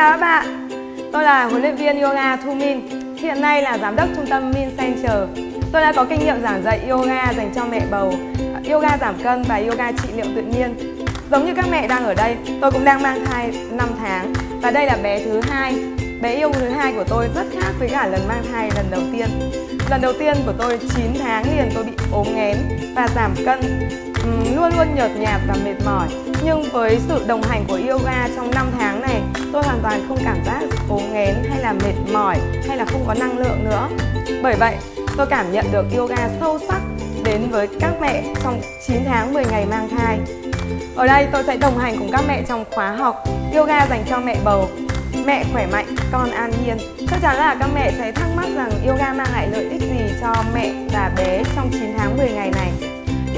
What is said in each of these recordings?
chào các bạn. Tôi là huấn luyện viên yoga Thu Min Hiện nay là giám đốc trung tâm Min Center. Tôi đã có kinh nghiệm giảng dạy yoga dành cho mẹ bầu Yoga giảm cân và yoga trị liệu tự nhiên. Giống như các mẹ đang ở đây, tôi cũng đang mang thai 5 tháng. Và đây là bé thứ hai. Bé yêu thứ hai của tôi rất khác với cả lần mang thai lần đầu tiên. Lần đầu tiên của tôi 9 tháng liền tôi bị ốm nghén và giảm cân. Ừ, luôn luôn nhợt nhạt và mệt mỏi. Nhưng với sự đồng hành của yoga trong 5 tháng này tôi hoàn toàn không cảm giác cố nghén hay là mệt mỏi hay là không có năng lượng nữa. Bởi vậy tôi cảm nhận được yoga sâu sắc đến với các mẹ trong 9 tháng 10 ngày mang thai. Ở đây tôi sẽ đồng hành cùng các mẹ trong khóa học yoga dành cho mẹ bầu. Mẹ khỏe mạnh, con an nhiên. Chắc chắn là các mẹ sẽ thắc mắc rằng yoga mang lại lợi ích gì cho mẹ và bé trong 9 tháng 10 ngày này.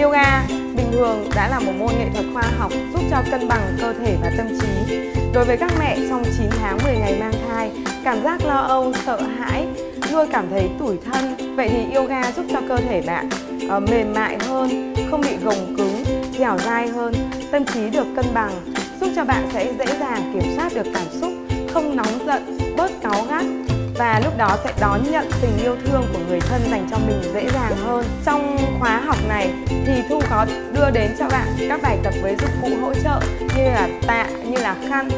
Yoga bình thường đã là một môn nghệ thuật khoa học giúp cho cân bằng cơ thể và tâm trí. Đối với các mẹ trong 9 tháng 10 ngày mang thai, cảm giác lo âu, sợ hãi, luôn cảm thấy tủi thân, vậy thì yoga giúp cho cơ thể bạn uh, mềm mại hơn, không bị gồng cứng, dẻo dai hơn, tâm trí được cân bằng, giúp cho bạn sẽ dễ dàng kiểm soát được cảm xúc, không nóng giận, bớt cáu gắt và lúc đó sẽ đón nhận tình yêu thương của người thân dành cho mình dễ dàng hơn. Trong khóa học này thì Thu có đưa đến cho bạn các bài tập với dụng cụ hỗ trợ như là tạ, như là khăn.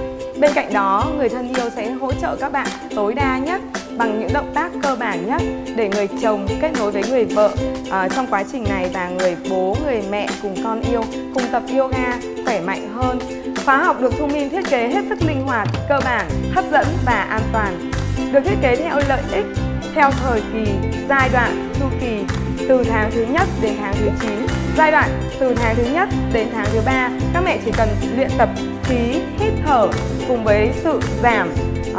Bên cạnh đó, người thân yêu sẽ hỗ trợ các bạn tối đa nhất bằng những động tác cơ bản nhất để người chồng kết nối với người vợ à, trong quá trình này và người bố, người mẹ cùng con yêu cùng tập yoga khỏe mạnh hơn. Khóa học được Thu minh thiết kế hết sức linh hoạt, cơ bản, hấp dẫn và an toàn được thiết kế theo lợi ích, theo thời kỳ, giai đoạn, chu kỳ từ tháng thứ nhất đến tháng thứ 9. Giai đoạn từ tháng thứ nhất đến tháng thứ ba, các mẹ chỉ cần luyện tập khí, hít thở cùng với sự giảm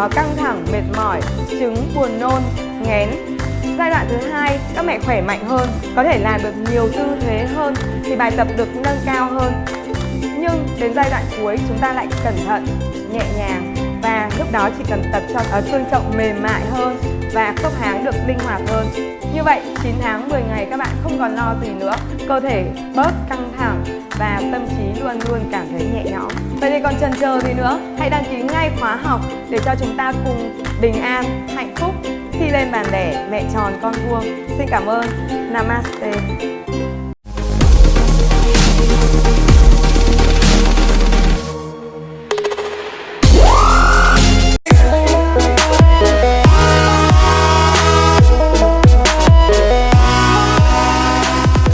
uh, căng thẳng, mệt mỏi, chứng, buồn nôn, ngén. Giai đoạn thứ hai, các mẹ khỏe mạnh hơn, có thể làm được nhiều tư thế hơn thì bài tập được nâng cao hơn. Nhưng đến giai đoạn cuối chúng ta lại cẩn thận, nhẹ nhàng và lúc đó chỉ cần tập cho ở xương chậu mềm mại hơn và khớp háng được linh hoạt hơn. Như vậy 9 tháng 10 ngày các bạn không còn lo gì nữa. Cơ thể bớt căng thẳng và tâm trí luôn luôn cảm thấy nhẹ nhõm. Vậy thì còn chần chờ gì nữa? Hãy đăng ký ngay khóa học để cho chúng ta cùng bình an, hạnh phúc khi lên bàn đẻ mẹ tròn con vuông. Xin cảm ơn. Namaste.